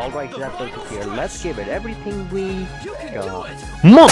Alright, that's it here. Let's give it everything we got. Mother